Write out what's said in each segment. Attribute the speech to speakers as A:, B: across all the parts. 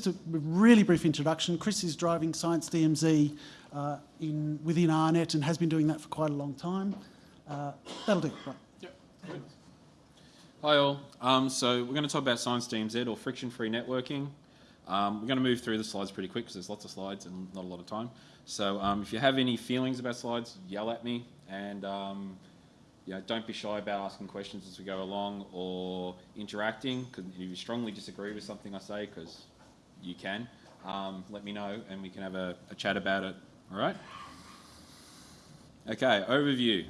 A: just a really brief introduction. Chris is driving Science DMZ uh, in, within AARNet and has been doing that for quite a long time. Uh, that'll do. Right.
B: Yep. Hi all. Um, so we're going to talk about Science DMZ or friction-free networking. Um, we're going to move through the slides pretty quick because there's lots of slides and not a lot of time. So um, if you have any feelings about slides, yell at me and um, you don't be shy about asking questions as we go along or interacting. Cause if you strongly disagree with something I say, because you can, um, let me know and we can have a, a chat about it. All right? Okay, overview.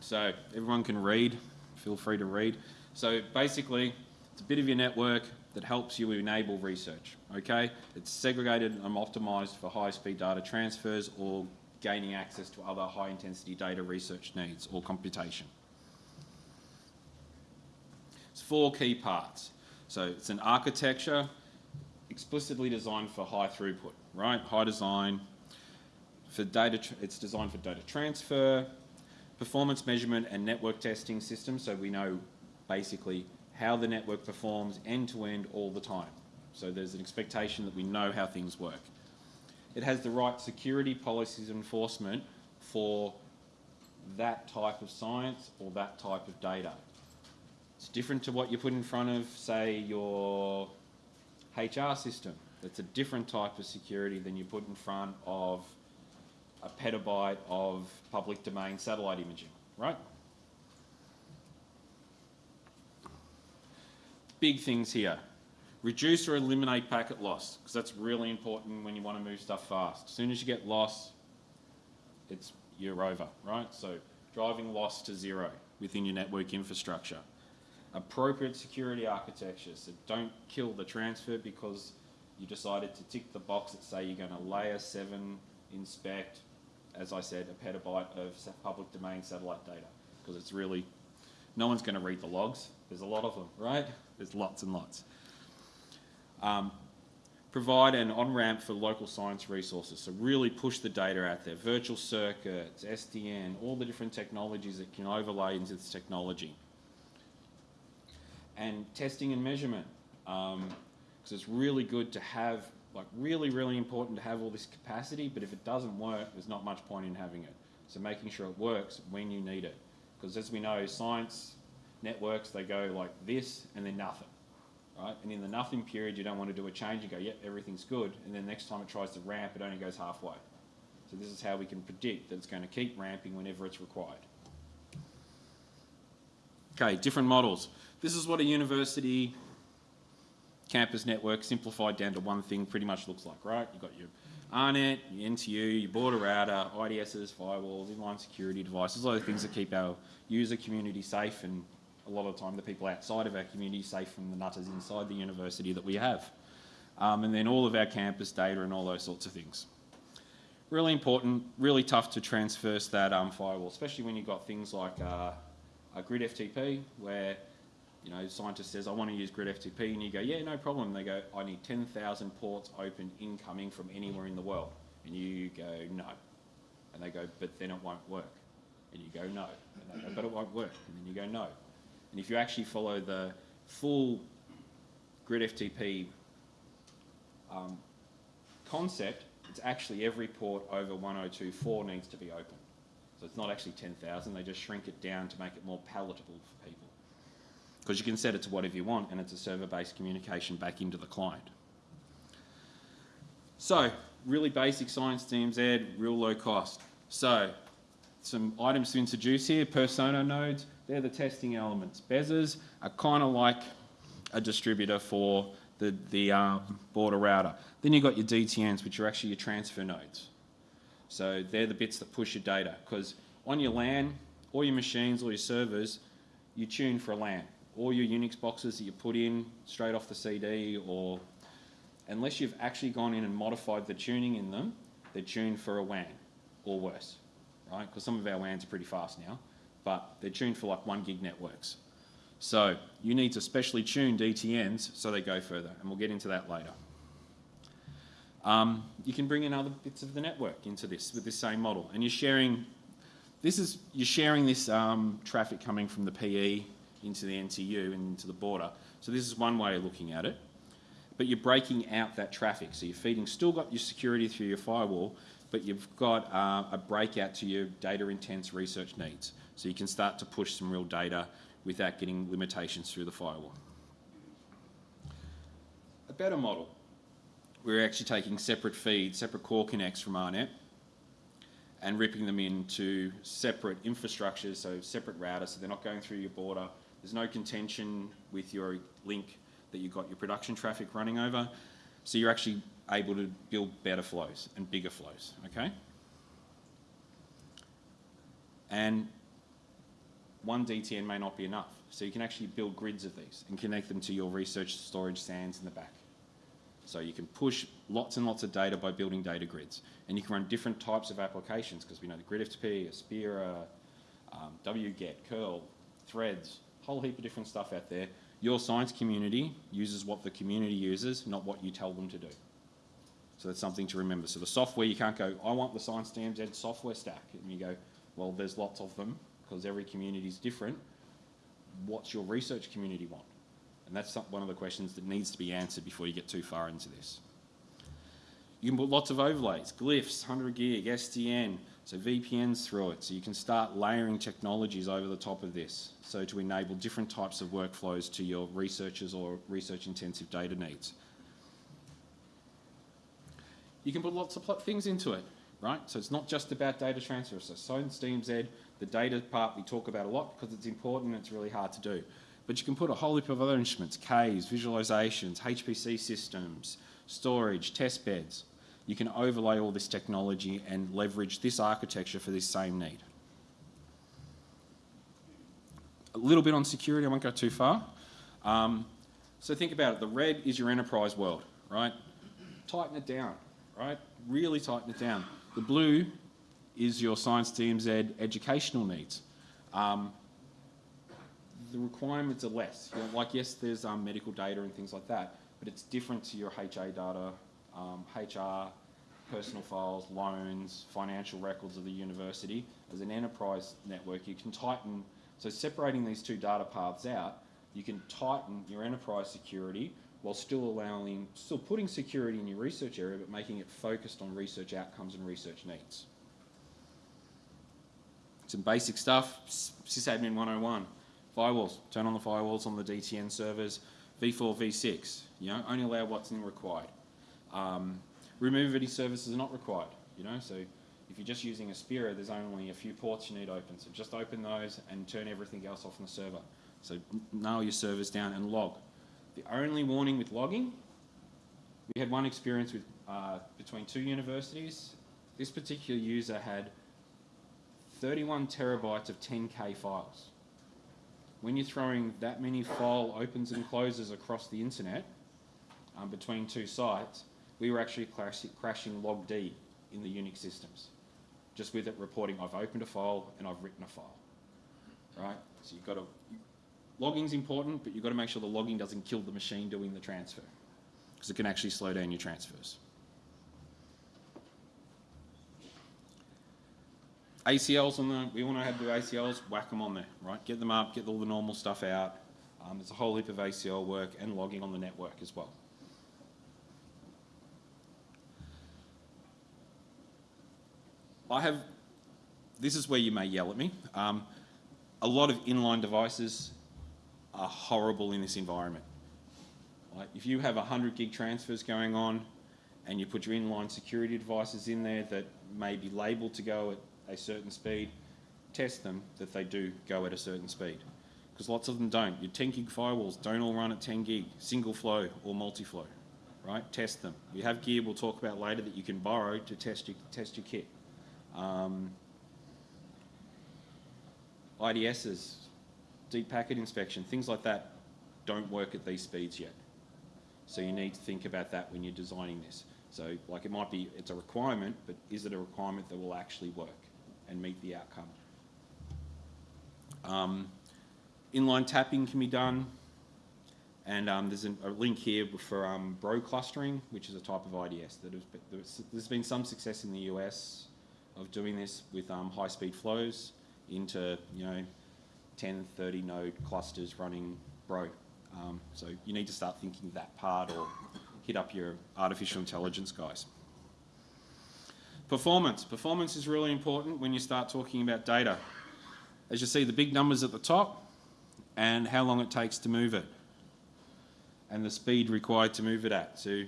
B: So everyone can read, feel free to read. So basically, it's a bit of your network that helps you enable research, okay? It's segregated and optimized for high-speed data transfers or gaining access to other high-intensity data research needs or computation. It's four key parts. So it's an architecture explicitly designed for high throughput, right? High design, for data, it's designed for data transfer, performance measurement and network testing systems, so we know basically how the network performs end to end all the time. So there's an expectation that we know how things work. It has the right security policies enforcement for that type of science or that type of data. It's different to what you put in front of, say, your HR system. That's a different type of security than you put in front of a petabyte of public domain satellite imaging, right? Big things here. Reduce or eliminate packet loss, because that's really important when you want to move stuff fast. As soon as you get loss, it's you're over, right? So driving loss to zero within your network infrastructure. Appropriate security architectures so don't kill the transfer because you decided to tick the box that say you're going to layer 7 inspect as I said, a petabyte of public domain satellite data because it's really, no one's going to read the logs. There's a lot of them, right? There's lots and lots. Um, provide an on-ramp for local science resources. So really push the data out there. Virtual circuits, SDN, all the different technologies that can overlay into this technology. And testing and measurement. Because um, it's really good to have like really, really important to have all this capacity, but if it doesn't work, there's not much point in having it. So making sure it works when you need it. Because as we know, science networks, they go like this and then nothing, right? And in the nothing period, you don't want to do a change and go, yep, everything's good. And then next time it tries to ramp, it only goes halfway. So this is how we can predict that it's going to keep ramping whenever it's required. Okay, different models. This is what a university campus network simplified down to one thing pretty much looks like, right? You've got your AARNet, your NTU, your border router, IDSs, firewalls, inline security devices, all the things that keep our user community safe and a lot of the time the people outside of our community safe from the nutters inside the university that we have. Um, and then all of our campus data and all those sorts of things. Really important, really tough to transverse that um, firewall, especially when you've got things like uh, a grid FTP where you know, scientist says, I want to use grid FTP, and you go, yeah, no problem. They go, I need 10,000 ports open incoming from anywhere in the world. And you go, no. And they go, but then it won't work. And you go, no. And they go, but it won't work. And then you go, no. And if you actually follow the full grid FTP um, concept, it's actually every port over 102.4 needs to be open. It's not actually 10,000, they just shrink it down to make it more palatable for people because you can set it to whatever you want and it's a server-based communication back into the client. So, really basic science DMZ, real low cost. So, some items to introduce here, perfSONAR nodes, they're the testing elements. Bezzers are kind of like a distributor for the, the um, border router. Then you've got your DTNs, which are actually your transfer nodes. So they're the bits that push your data, because on your LAN, all your machines, all your servers, you tune for a LAN all your Unix boxes that you put in straight off the CD or unless you've actually gone in and modified the tuning in them, they're tuned for a WAN or worse, right? Because some of our WANs are pretty fast now, but they're tuned for like one gig networks. So you need to specially tune DTNs so they go further, and we'll get into that later. Um, you can bring in other bits of the network into this with this same model, and you're sharing. This is you're sharing this um, traffic coming from the PE into the NTU and into the border. So this is one way of looking at it. but you're breaking out that traffic. So you're feeding, still got your security through your firewall, but you've got uh, a breakout to your data intense research needs. So you can start to push some real data without getting limitations through the firewall. A better model. We're actually taking separate feeds, separate core connects from AARNet and ripping them into separate infrastructures, so separate routers, so they're not going through your border. There's no contention with your link that you've got your production traffic running over. So you're actually able to build better flows and bigger flows, okay? And one DTN may not be enough. So you can actually build grids of these and connect them to your research storage SANs in the back. So you can push lots and lots of data by building data grids. And you can run different types of applications because we know the GridFTP, Aspera, um, wget, curl, threads, whole heap of different stuff out there. Your science community uses what the community uses, not what you tell them to do. So that's something to remember. So the software, you can't go, I want the Science DMZ software stack. And you go, well, there's lots of them because every community is different. What's your research community want? And that's one of the questions that needs to be answered before you get too far into this. You can put lots of overlays, glyphs, 100 gig, SDN, so VPNs through it. So you can start layering technologies over the top of this. So to enable different types of workflows to your researchers or research intensive data needs. You can put lots of things into it, right? So it's not just about data transfer. So Science DMZ, the data part we talk about a lot because it's important and it's really hard to do. But you can put a whole heap of other instruments, Ks, visualizations, HPC systems, storage, test beds. You can overlay all this technology and leverage this architecture for this same need. A little bit on security, I won't go too far. Um, so think about it, the red is your enterprise world, right? Tighten it down, right? Really tighten it down. The blue is your Science DMZ educational needs. Um, the requirements are less. You know, like, yes, there's um, medical data and things like that, but it's different to your HA data, um, HR, personal files, loans, financial records of the university. As an enterprise network, you can tighten, so separating these two data paths out, you can tighten your enterprise security while still allowing, still putting security in your research area, but making it focused on research outcomes and research needs. Some basic stuff, sysadmin 101 firewalls, turn on the firewalls on the DTN servers, v4, v6, you know, only allow what's in required. Um, remove any services are not required, you know, so if you're just using Aspera, there's only a few ports you need open, so just open those and turn everything else off on the server. So nail your servers down and log. The only warning with logging, we had one experience with uh, between two universities. This particular user had 31 terabytes of 10K files when you're throwing that many file opens and closes across the internet um, between two sites, we were actually crashing log D in the Unix systems, just with it reporting I've opened a file and I've written a file, right? So you've got to, logging's important, but you've got to make sure the logging doesn't kill the machine doing the transfer, because it can actually slow down your transfers. ACLs on the, we want to have the ACLs, whack them on there, right? Get them up, get all the normal stuff out. Um, there's a whole heap of ACL work and logging on the network as well. I have, this is where you may yell at me. Um, a lot of inline devices are horrible in this environment. Like if you have 100 gig transfers going on and you put your inline security devices in there that may be labeled to go at a certain speed, test them that they do go at a certain speed. Because lots of them don't. Your 10 gig firewalls don't all run at 10 gig, single flow or multi-flow, right? Test them. We have gear we'll talk about later that you can borrow to test your, test your kit. Um, IDSs, deep packet inspection, things like that don't work at these speeds yet. So you need to think about that when you're designing this. So like it might be, it's a requirement, but is it a requirement that will actually work? And meet the outcome. Um, inline tapping can be done, and um, there's a link here for um, bro clustering, which is a type of IDS. That there's been some success in the US of doing this with um, high-speed flows into, you know, 10, 30 node clusters running bro. Um, so you need to start thinking that part or hit up your artificial intelligence guys. Performance. Performance is really important when you start talking about data. As you see, the big numbers at the top and how long it takes to move it and the speed required to move it at. So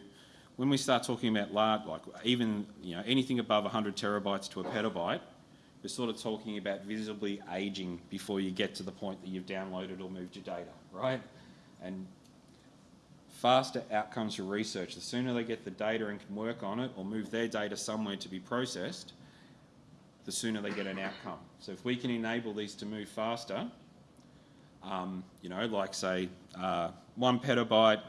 B: when we start talking about large, like even you know anything above 100 terabytes to a petabyte, we're sort of talking about visibly aging before you get to the point that you've downloaded or moved your data, right? And faster outcomes for research. The sooner they get the data and can work on it or move their data somewhere to be processed, the sooner they get an outcome. So if we can enable these to move faster, um, you know, like say uh, one petabyte,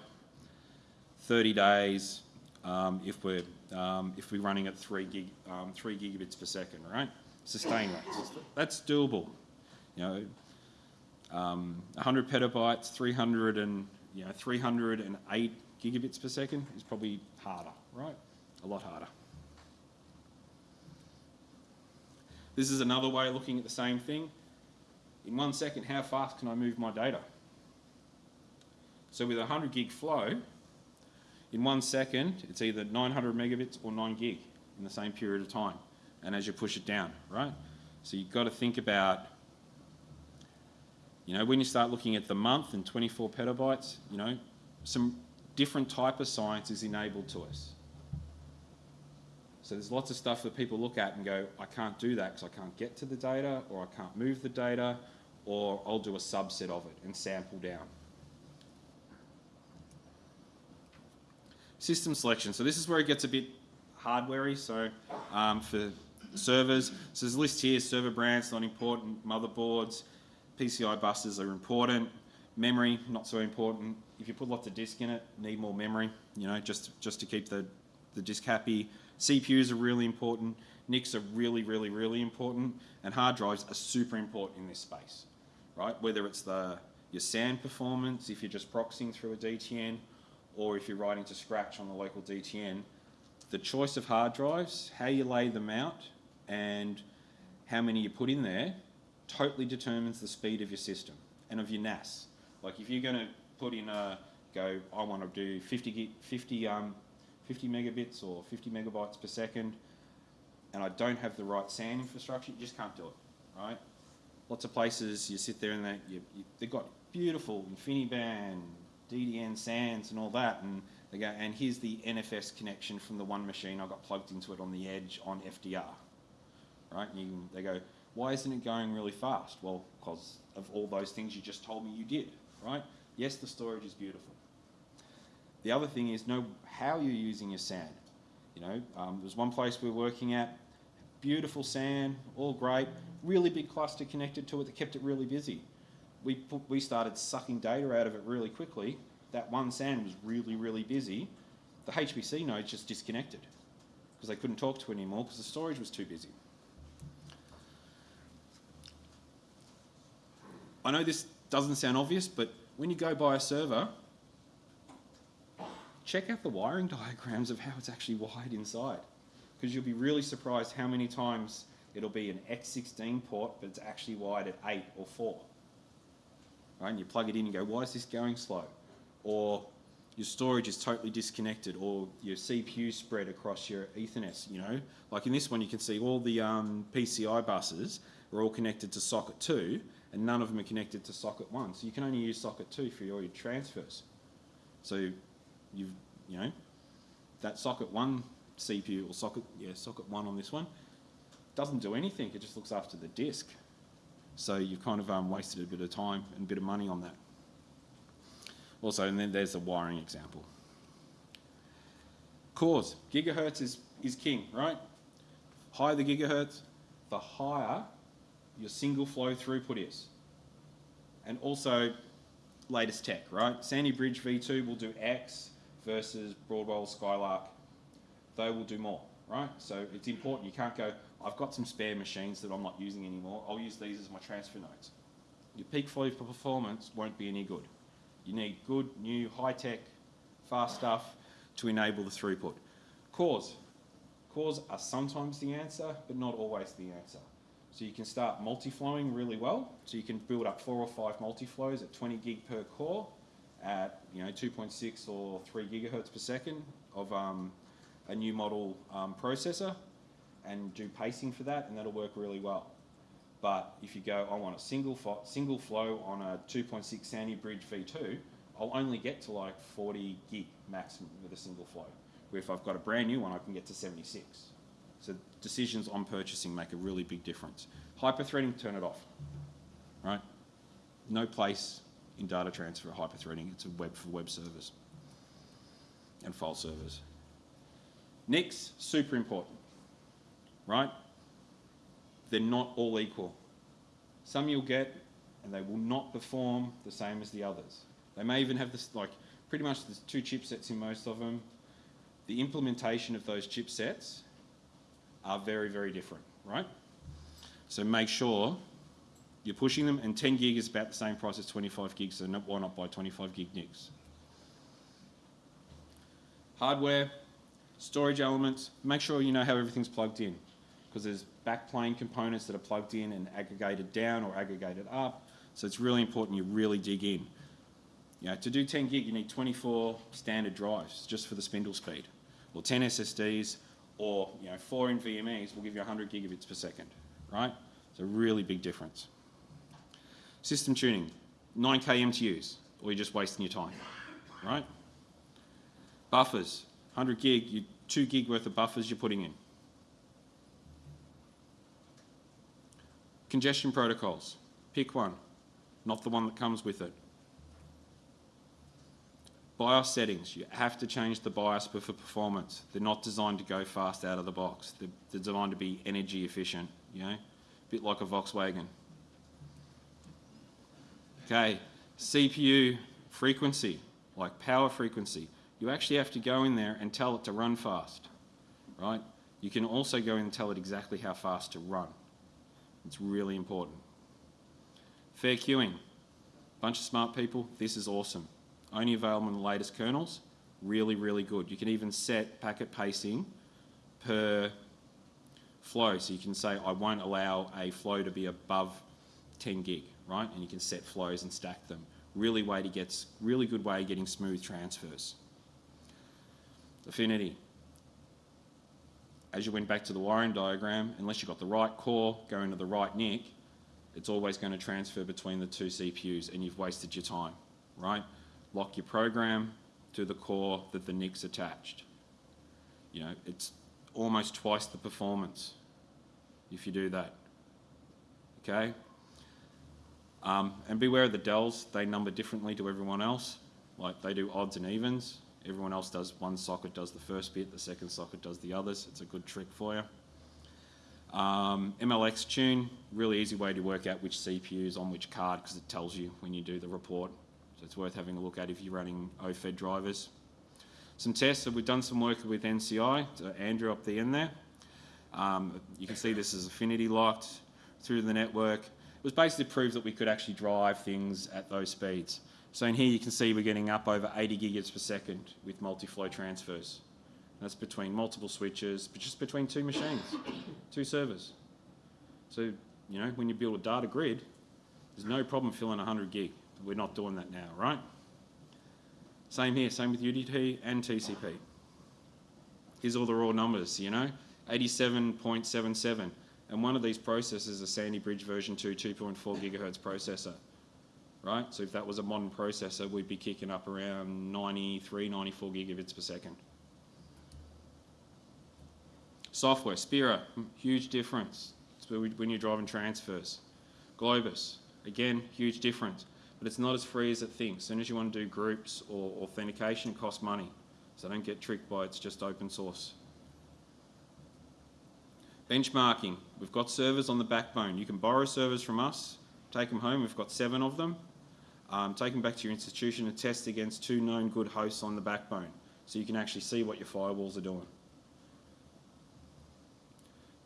B: 30 days, um, if we're um, if we're running at three gig, um, three gigabits per second, right? Sustain rates. That's doable. You know, um, 100 petabytes, 300 and you know 308 gigabits per second is probably harder, right? A lot harder. This is another way of looking at the same thing. In one second, how fast can I move my data? So with a 100 gig flow, in one second, it's either 900 megabits or 9 gig in the same period of time. And as you push it down, right? So you've got to think about, you know, when you start looking at the month and 24 petabytes, you know, some different type of science is enabled to us. So there's lots of stuff that people look at and go, I can't do that because I can't get to the data or I can't move the data or I'll do a subset of it and sample down. System selection. So this is where it gets a bit hardwarey. So um, for servers, so there's a list here, server brands, not important, motherboards, PCI buses are important, memory, not so important. If you put lots of disk in it, need more memory, you know, just, just to keep the, the disk happy. CPUs are really important, NICs are really, really, really important, and hard drives are super important in this space, right? Whether it's the your SAN performance, if you're just proxying through a DTN, or if you're writing to scratch on the local DTN, the choice of hard drives, how you lay them out, and how many you put in there totally determines the speed of your system and of your NAS. Like if you're going to put in a go, I want to do 50 gig, 50 um, 50 megabits or 50 megabytes per second, and I don't have the right SAN infrastructure, you just can't do it, right? Lots of places you sit there and they you, you, they've got beautiful InfiniBand, DDN SANs and all that, and they go, and here's the NFS connection from the one machine I got plugged into it on the edge on FDR, right? You, they go, why isn't it going really fast? Well, because of all those things you just told me you did, right? Yes, the storage is beautiful. The other thing is know how you're using your SAN. You know, um, there's one place we're working at, beautiful SAN, all great, really big cluster connected to it that kept it really busy. We, put, we started sucking data out of it really quickly. That one SAN was really, really busy. The HPC nodes just disconnected because they couldn't talk to it anymore because the storage was too busy. I know this doesn't sound obvious, but when you go buy a server, check out the wiring diagrams of how it's actually wired inside. Because you'll be really surprised how many times it'll be an X16 port, but it's actually wired at 8 or 4. Right? And you plug it in and go, why is this going slow? Or your storage is totally disconnected, or your CPU spread across your Ethernet, you know? Like in this one, you can see all the um, PCI buses are all connected to socket 2, and none of them are connected to socket 1. So you can only use socket 2 for all your transfers. So you've, you know, that socket 1 CPU, or socket, yeah, socket 1 on this one, doesn't do anything, it just looks after the disk. So you've kind of um, wasted a bit of time and a bit of money on that. Also, and then there's the wiring example. Cores, gigahertz is, is king, right? Higher the gigahertz, the higher your single flow throughput is. And also latest tech, right? Sandy Bridge V2 will do X versus Broadwell Skylake. They will do more, right? So it's important. You can't go, I've got some spare machines that I'm not using anymore. I'll use these as my transfer nodes. Your peak flow performance won't be any good. You need good, new, high-tech, fast stuff to enable the throughput. Cores. Cores are sometimes the answer, but not always the answer. So you can start multi-flowing really well. So you can build up four or five multi-flows at 20 gig per core. at you know 2.6 or 3 gigahertz per second of um, a new model um, processor and do pacing for that, and that'll work really well. But if you go, I want a single single flow on a 2.6 Sandy Bridge V2, I'll only get to like 40 gig maximum with a single flow. Where if I've got a brand new one, I can get to 76. So decisions on purchasing make a really big difference. Hyperthreading, turn it off. Right? No place in data transfer hyperthreading. It's a web for web servers and file servers. NICs, super important. Right? They're not all equal. Some you'll get and they will not perform the same as the others. They may even have this, like, pretty much there's two chipsets in most of them. The implementation of those chipsets are very, very different, right? So make sure you're pushing them, and 10 gig is about the same price as 25 gigs, so why not buy 25 gig NICs? Hardware, storage elements, make sure you know how everything's plugged in, because there's backplane components that are plugged in and aggregated down or aggregated up, so it's really important you really dig in. Know, to do 10 gig, you need 24 standard drives just for the spindle speed, or 10 SSDs, or you know, four NVMEs will give you 100 gigabits per second, right? It's a really big difference. System tuning, 9K MTUs, or you're just wasting your time, right? Buffers, 100 gig, you, 2 gig worth of buffers you're putting in. Congestion protocols, pick one, not the one that comes with it. BIOS settings, you have to change the BIOS for performance. They're not designed to go fast out of the box. They're, they're designed to be energy efficient, you know, a bit like a Volkswagen. Okay, CPU frequency, like power frequency. You actually have to go in there and tell it to run fast, right? You can also go in and tell it exactly how fast to run. It's really important. Fair queuing. Bunch of smart people, this is awesome. Only available in the latest kernels. Really, really good. You can even set packet pacing per flow. So you can say, I won't allow a flow to be above 10 gig, right? And you can set flows and stack them. Really way to get, really good way of getting smooth transfers. Affinity. As you went back to the wiring diagram, unless you've got the right core going to the right NIC, it's always going to transfer between the two CPUs and you've wasted your time, right? Lock your program to the core that the NIC's attached. You know, it's almost twice the performance if you do that. Okay? Um, and beware of the Dells, they number differently to everyone else. Like they do odds and evens. Everyone else does one socket does the first bit, the second socket does the others. It's a good trick for you. Um, MLX tune, really easy way to work out which CPU is on which card because it tells you when you do the report. So it's worth having a look at if you're running OFED drivers. Some tests, so we've done some work with NCI, so Andrew up the end there. Um, you can see this is affinity locked through the network. It was basically proved that we could actually drive things at those speeds. So in here you can see we're getting up over 80 gigabits per second with multi-flow transfers. That's between multiple switches, but just between two machines, two servers. So, you know, when you build a data grid, there's no problem filling 100 gig. We're not doing that now, right? Same here, same with UDP and TCP. Here's all the raw numbers, you know, 87.77. And one of these processors is a Sandy Bridge version 2 2.4 gigahertz processor, right? So if that was a modern processor, we'd be kicking up around 93, 94 gigabits per second. Software, Spira, huge difference when you're driving transfers. Globus, again, huge difference but it's not as free as it thinks. As soon as you want to do groups or authentication, it costs money. So don't get tricked by it's just open source. Benchmarking. We've got servers on the backbone. You can borrow servers from us, take them home. We've got seven of them. Um, take them back to your institution and test against two known good hosts on the backbone so you can actually see what your firewalls are doing.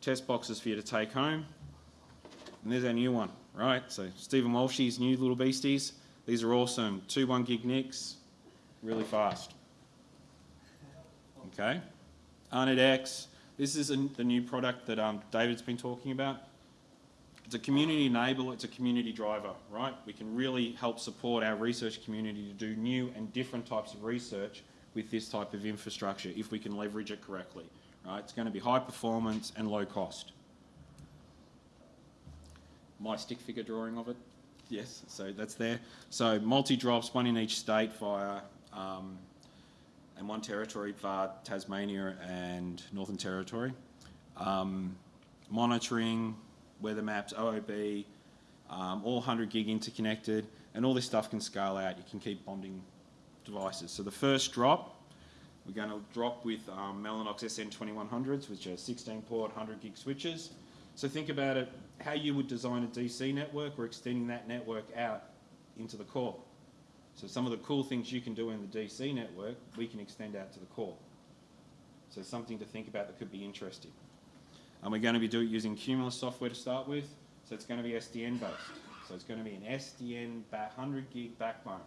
B: Test boxes for you to take home. And there's our new one right? So Stephen Walshy's new little beasties. These are awesome. Two one gig NICs, really fast. Okay. AARNet X. This is a, the new product that um, David's been talking about. It's a community enabler, it's a community driver, right? We can really help support our research community to do new and different types of research with this type of infrastructure if we can leverage it correctly, right? It's going to be high performance and low cost. My stick figure drawing of it, yes, so that's there. So multi-drops, one in each state via, um, and one territory via Tasmania and Northern Territory. Um, monitoring, weather maps, OOB, um, all 100 gig interconnected, and all this stuff can scale out. You can keep bonding devices. So the first drop, we're going to drop with um, Mellanox SN2100s, which are 16 port 100 gig switches. So think about it, how you would design a DC network or extending that network out into the core. So some of the cool things you can do in the DC network, we can extend out to the core. So something to think about that could be interesting. And we're going to be using Cumulus software to start with. So it's going to be SDN based. So it's going to be an SDN 100 gig backbone,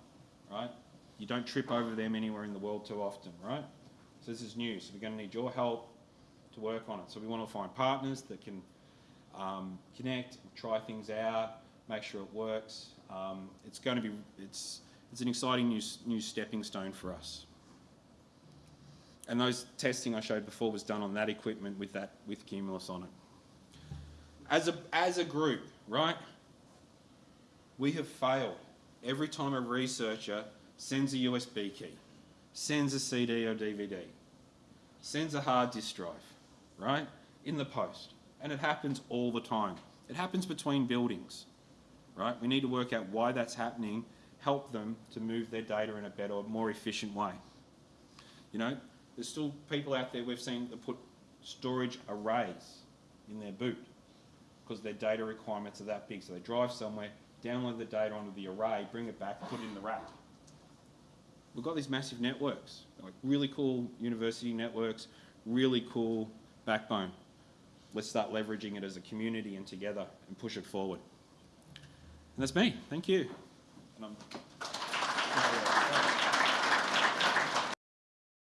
B: right? You don't trip over them anywhere in the world too often, right? So this is new. So we're going to need your help to work on it. So we want to find partners that can um, connect, try things out, make sure it works. Um, it's going to be it's it's an exciting new new stepping stone for us. And those testing I showed before was done on that equipment with that with Cumulus on it. As a as a group, right? We have failed every time a researcher sends a USB key, sends a CD or DVD, sends a hard disk drive, right? In the post. And it happens all the time. It happens between buildings, right? We need to work out why that's happening, help them to move their data in a better, more efficient way. You know, there's still people out there we've seen that put storage arrays in their boot because their data requirements are that big. So they drive somewhere, download the data onto the array, bring it back, put it in the rack. We've got these massive networks, like really cool university networks, really cool backbone let's start leveraging it as a community and together and push it forward. And that's me. Thank you.